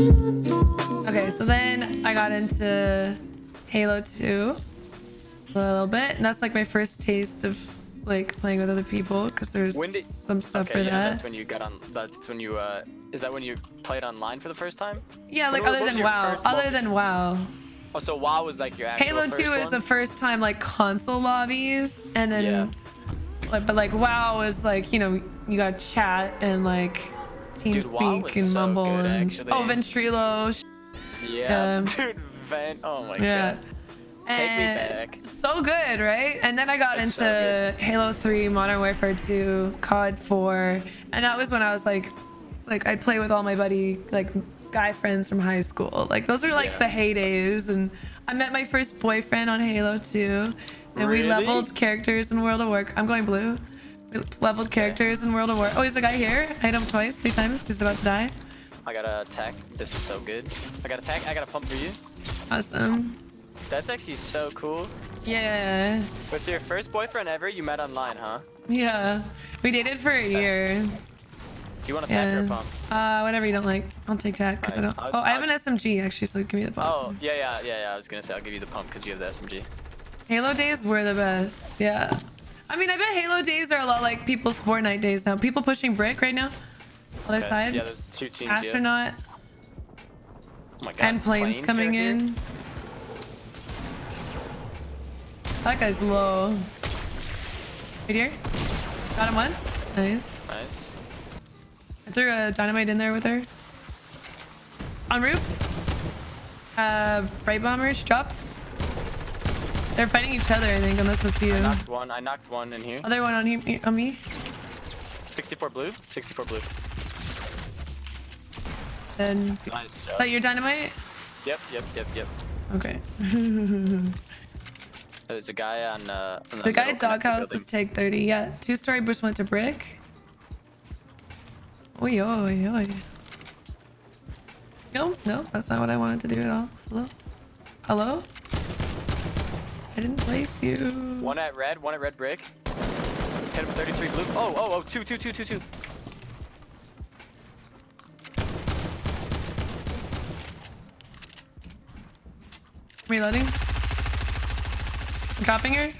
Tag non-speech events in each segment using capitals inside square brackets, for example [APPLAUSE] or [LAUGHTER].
Okay, so then I got into Halo 2 a little bit, and that's like my first taste of like playing with other people because there's did- some stuff Okay, for yeah, that. that's when you got on. That's when you. uh Is that when you played online for the first time? Yeah, like What- other what than WoW. Other lobby? than WoW. Oh, so WoW was like your actual Halo 2 first is the first time like console lobbies, and then Yeah. Like, but like WoW was like you know you got chat and like Dude, WoW TeamSpeak and so Mumble good, and actually. oh Ventrilo. Yeah, um, [LAUGHS] dude, Vent. Oh my Yeah. god. Take me back. So good, right? And then I got It's so into Halo 3, Modern Warfare 2, COD 4, and that was when I was like, like I'd play with all my buddy, like guy friends from high school. Like those are like Yeah. the heydays, and I met my first boyfriend on Halo 2, and we leveled characters in World of Warcraft. I'm going blue. We leveled characters in World of War. Oh, there's a guy here. I hit him twice, three times. He's about to die. I got a attack. This is so good. I got a attack. I got a pump for you. Awesome. That's actually so cool. Yeah. What's your first boyfriend ever you met online, huh? Yeah. We dated for a year. Do you want to attack or a Yeah. pump? Uh, whatever you don't like. I'll take tack because I don't. I'll- Oh, I have I'll- an SMG actually, so give me the pump. Oh, yeah, yeah, yeah, yeah. I was gonna say I'll give you the pump because you have the SMG. Halo days were the best. Yeah. I mean, I bet Halo days are a lot like people's Fortnite days now. People pushing brick right now. Other Okay, side. Yeah, there's two teams. Yeah. Astronaut Oh my god. and planes, coming right here? in. That guy's low. Right here. Got him once. Nice. Nice. I threw a dynamite in there with her. On roof. Uh, Brite Bomber. She drops. They're fighting each other, I think, unless it's you. I knocked one. I knocked one in here. Other one on he on me. 64 blue. 64 blue. And Nice. is that your dynamite? Yep, yep, yep, yep. Okay. [LAUGHS] There's a guy on. Uh, on the guy at doghouse is take 30. Yeah, two story bush went to brick. Oi, oi, oi. No, no, that's not what I wanted to do at all. Hello? Hello? I didn't place you. One at red. One at red brick. Hit him 33 blue. Oh, oh, oh, two, two, two, two, two. Reloading. Dropping her.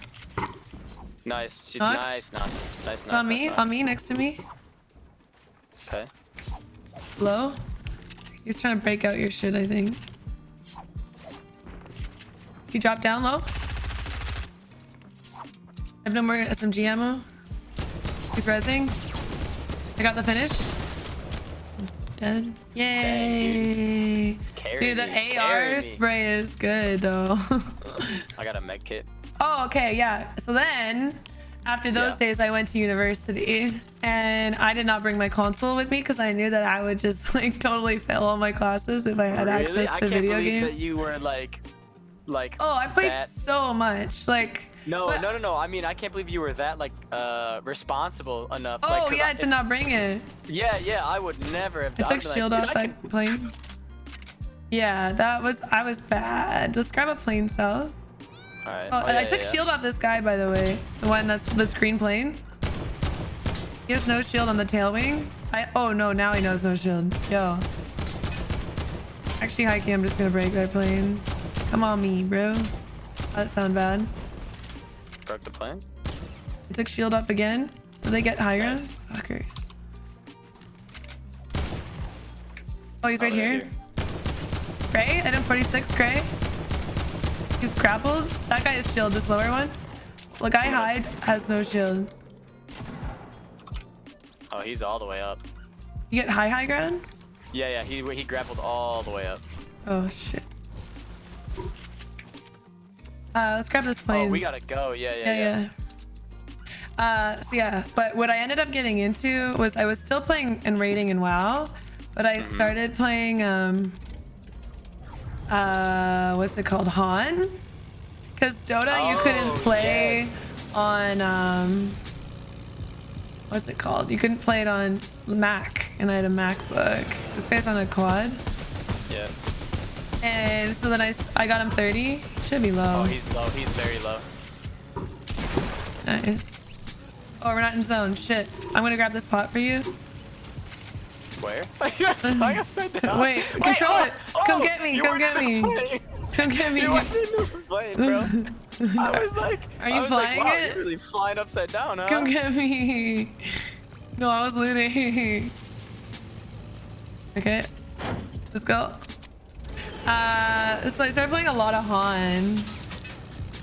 Nice. She, nice, nice, nice, nice. It's on nice, me, nice. on me, next to me. Okay. Low. He's trying to break out your shit, I think. You drop down low. I have no more SMG ammo. He's rezzing. I got the finish. Dead. Yay. Dude, that me, AR me. spray is good though. [LAUGHS] I got a med kit. Oh, okay, yeah. So then, after those Yeah. days, I went to university, and I did not bring my console with me because I knew that I would just like totally fail all my classes if I had really? access I to can't video believe games. that you were like, like. Oh, I played that- so much. Like, No, but- no, no, no. I mean, I can't believe you were that like uh responsible enough. oh like, yeah, I, I did not bring it. Yeah, yeah. I would never have I took like, shield dude, off I that can- plane. Yeah, that was I was bad. Let's grab a plane south. All right. Oh, Oh, and I took yeah, yeah. shield off this guy, by the way. The one that's this green plane. He has no shield on the tail wing. I oh no, now he knows no shield. Yo. Actually, Heike, I'm just gonna break that plane. Come on me, bro. That sound bad. Broke the plane. I took shield off again. Did they get higher? Nice. Fuckers. Oh, he's Oh, right here. Gray, item 46, Gray. He's grappled. That guy is shield, this lower one. The guy hide has no shield. Oh, he's all the way up. You get high high ground? Yeah, yeah. He he grappled all the way up. Oh shit. Uh, let's grab this plane. Oh, we gotta go. Yeah, yeah, yeah, yeah. yeah. Uh, so yeah, but what I ended up getting into was I was still playing and raiding in WoW, but I Mm-hmm. started playing um, uh, what's it called, HoN? Because Dota you couldn't Oh, play yes. on um, what's it called? You couldn't play it on Mac, and I had a MacBook. This guy's on a quad, Yeah. and so then I, I got him 30. Should be low. Oh, he's low. He's very low. Nice. Oh, we're not in zone. Shit. I'm gonna grab this pot for you. Where? [LAUGHS] You're flying [LAUGHS] upside down. Wait, control it. Come get me, come get me. [LAUGHS] Come get me. You even playing, bro. I was like, Are you I was like, flying wow, it? You're really flying upside down, huh? Come get me. No, I was looting. Okay. Let's go. Uh, so I started playing a lot of HoN.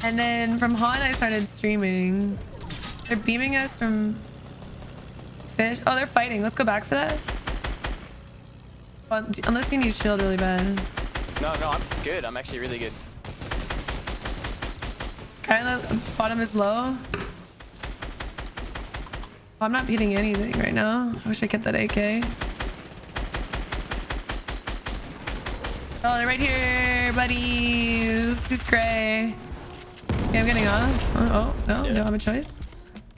And then from HoN, I started streaming. They're beaming us from fish. Oh, they're fighting. Let's go back for that. Well, unless you need shield really bad. No, no, I'm good. I'm actually really good. The bottom is low. I'm not hitting anything right now. I wish I kept that AK. Oh, they're right here, buddies. He's gray. Okay, I'm getting off. Oh, oh no, Yeah. don't have a choice.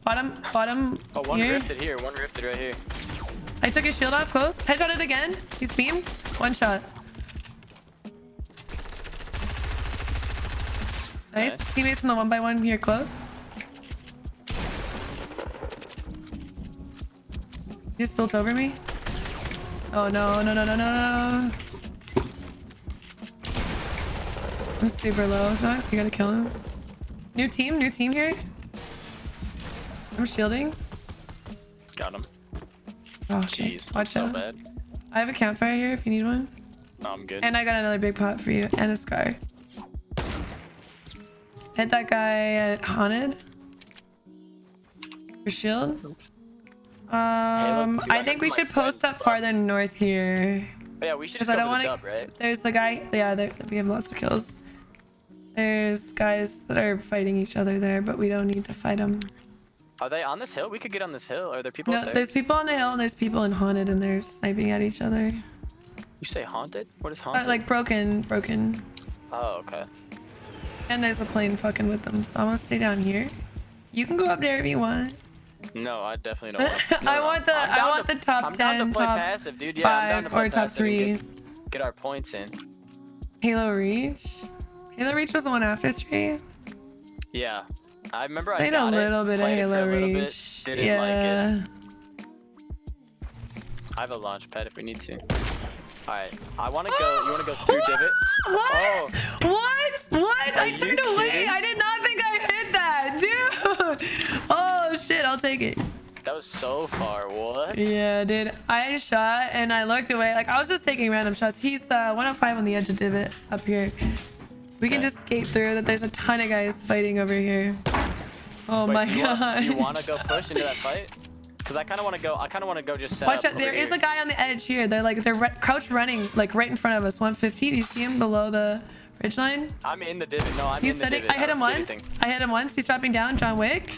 Bottom, bottom Oh, one here. rifted here. One rifted right here. I took his shield off close. Headshot it again. He's beamed. One shot. Nice. Nice. Teammates in the one by one here close. He just built over me. Oh no, no, no, no, no, no. I'm super low. Max, you gotta kill him. New team, new team here. I'm shielding. Oh, okay. Jeez, Watch so out. bad. I have a campfire here if you need one. No, I'm good. And I got another big pot for you and a scar. Hit that guy at Haunted. Your shield. Um, two, I think we should post up farther north here. But yeah, we should just I don't want to. right? There's the guy. Yeah, there, we have lots of kills. There's guys that are fighting each other there, but we don't need to fight them. Are they on this hill? We could get on this hill. Are there people No, up there? there's people on the hill and there's people in Haunted and they're sniping at each other. You say haunted? What is Uh, haunted? like broken, broken. Oh, okay. And there's a plane fucking with them, so I'm gonna stay down here. You can go up there if you want. No, I definitely don't [LAUGHS] want. No, I want the- I want to- the top I'm 10, to play top passive, dude. Yeah, I'm down to Five or top three. Get, get our points in. Halo Reach. Halo Reach was the one after three. Yeah. I remember I Played a got it, little bit of Halo a little bit, didn't yeah. like it. I have a launch pad if we need to. Alright, I want to go. You want to go [GASPS] through divot? What? Oh. What? What? Are I turned away. kidding? I did not think I hit that, dude. [LAUGHS] Oh shit! I'll take it. That was so far. What? Yeah, dude. I shot and I looked away. Like I was just taking random shots. He's uh, 105 on the edge of divot up here. We can just skate through. That there's a ton of guys fighting over here. Oh Wait, my do god. Want, do you want to go push into that fight? Because I kind of want to go. I kind of want to go just set Watch up out! There over a guy on the edge here. They're like they're re- crouch running like right in front of us. 150. Do you see him below the ridge line? I'm in the divot. No, I'm He's in the setting. divot. I hit him don't once. I hit him once. He's dropping down. John Wick.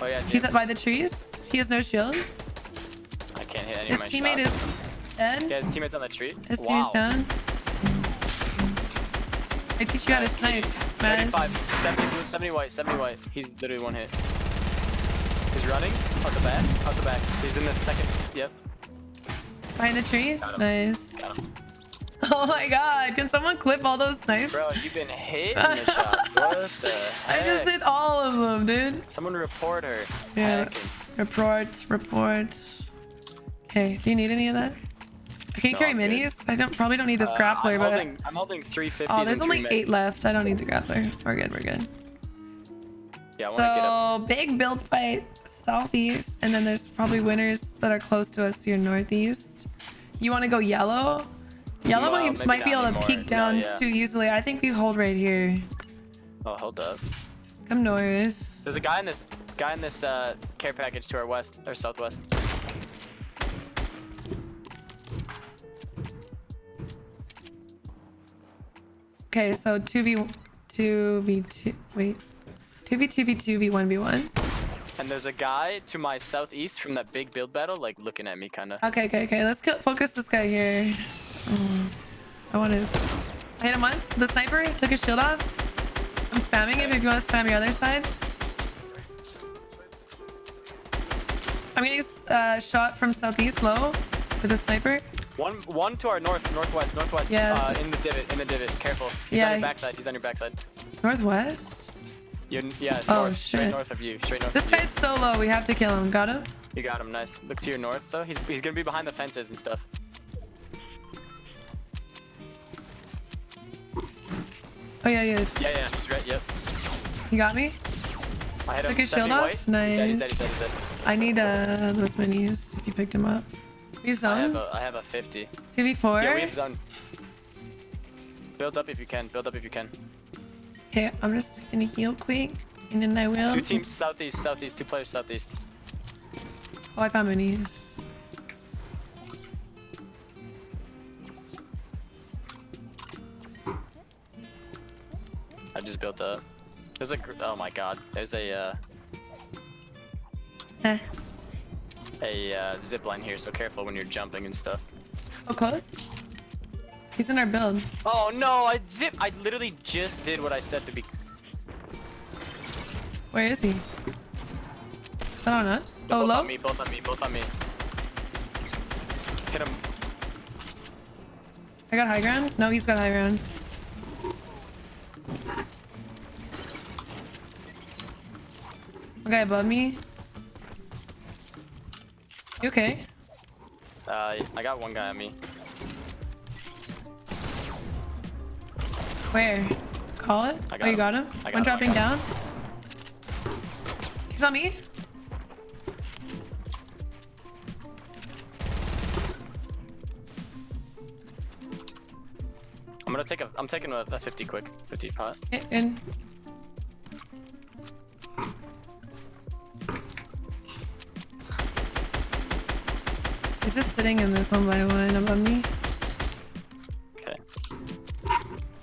Oh yeah, He's him. up by the trees. He has no shield. I can't hit any His of my teammate shots. is dead. Yeah, his teammate's on the tree. His wow. teammate's down. I teach you how to snipe. 35, 70 blue, 70 white, 70 white. He's literally one hit. He's running out the back, out the back. He's in the second. Yep. Behind the tree. Nice. [LAUGHS] Oh my god! Can someone clip all those snipes? Bro, you've been hitting [LAUGHS] the shot. What the I just hit all of them, dude. Someone report her. Yeah. Hacking. Report, report. Okay, do you need any of that? Can you No, carry I'm good. minis? I don't probably don't need this Uh, grappler, I'm but holding, I'm holding 350s oh, there's only eight left. I don't need the grappler. We're good. We're good. Yeah, I want get up. So big build fight southeast, and then there's probably winners that are close to us here northeast. You want to go yellow? Yellow Well, might, might be able to anymore. peek No, down yeah. too easily. I think we hold right here. Oh, hold up. Come north. There's a guy in this guy in this uh, care package to our west or southwest. Okay, so 2v 2v2 wait. 2v2 v2 v1 v1. And there's a guy to my southeast from that big build battle, like looking at me, kind of. Okay, okay, okay. Let's focus this guy here. Oh, I want his. I hit him once. The sniper took his shield off. I'm spamming him if you want to spam your other side. I'm getting uh, shot from southeast low with a sniper. One, one to our north, northwest, northwest. Yeah. Uh, in the divot, in the divot. Careful. He's Yeah, on your backside. He's on your backside. Northwest? You're, yeah, Oh, north, straight north of you. Straight north This you. guy's so low. We have to kill him. Got him? You got him, nice. Look to your north though. He's he's gonna be behind the fences and stuff. Oh, yeah, he is. Yeah, yeah, he's right. Yep. He got me? I hit Took him. his shield off? white. He's dead, he's dead, Nice. he's dead, he's dead. I need uh, those minis if you picked him up. He's I have a I have a 50. 2v4. Yeah, we have zone. Build up if you can. Build up if you can. Okay, I'm just gonna heal quick. And then I will. Two teams southeast, southeast. Two players southeast. Oh, I found minis. I just built up. There's a oh my god. There's a uh, Eh. A uh, zip line here, so careful when you're jumping and stuff. Oh, close? He's in our build. Oh no! I zip. I literally just did what I said to be. Where is he? Is that on us? Oh, both low? on me. Both on me. Both on me. Hit him. I got high ground? No, he's got high ground. Okay, above me. You okay? Uh, I got one guy on me. Where? Call it? I oh, you him. got him? I got One him, dropping got down. He's on me. I'm gonna take a. I'm taking a, a 50 quick. 50 pot. In. He's just sitting in this one by one above me. Okay.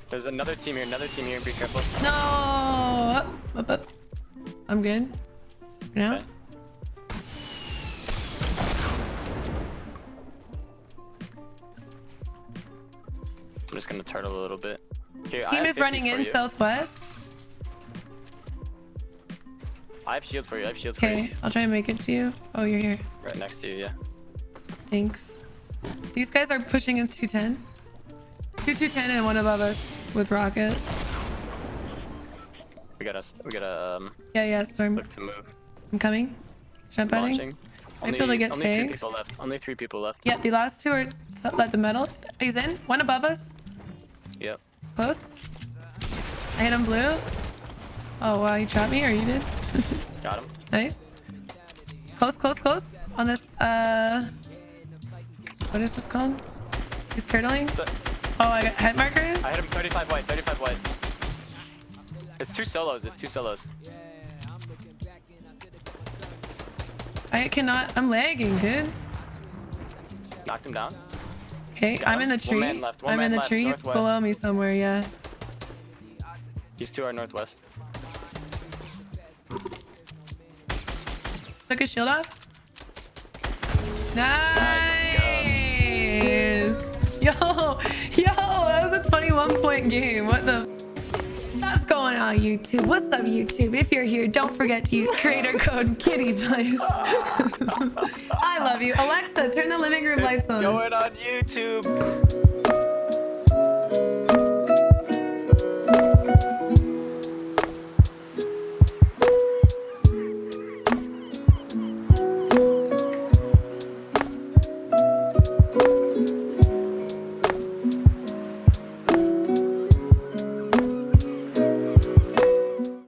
There's another team here. Another team here. Be careful. No! Up, up, up. I'm good. Now? Okay. I'm just gonna turtle a little bit. Here, Team is running in you. southwest. I have shield for you. I have shield for you. Okay, you. I'll try and make it to you. Oh, you're here. Right next to you. Yeah. Thanks. These guys are pushing us 210. Two 210 and one above us with rockets. We gotta. We gotta um, Yeah, yeah, storm. look to move. I'm coming. Jump. Launching. I feel like it only three takes. people left. Only three people left. Yeah, the last two are so, like the metal. He's in. One above us. Yep. Close. I hit him blue. Oh wow, he trapped me or you did? Got him. [LAUGHS] Nice. Close, close, close. On this, uh... What is this called? He's turtling? So, Oh, I got head markers? I hit him 35 white. 35 white. It's two solos. It's two solos. I cannot... I'm lagging, dude. Knocked him down. Okay, Got I'm in the tree. One man left, one I'm in the left, trees northwest. below me somewhere, yeah. These two are northwest. Took his shield off. Nice, Nice! Yo, yo, that was a 21 point game. What the? That's going on YouTube. What's up, YouTube? If you're here, don't forget to use creator [LAUGHS] code KittyPlays. [LAUGHS] I love you. Alexa, turn the living room lights on. Going on YouTube.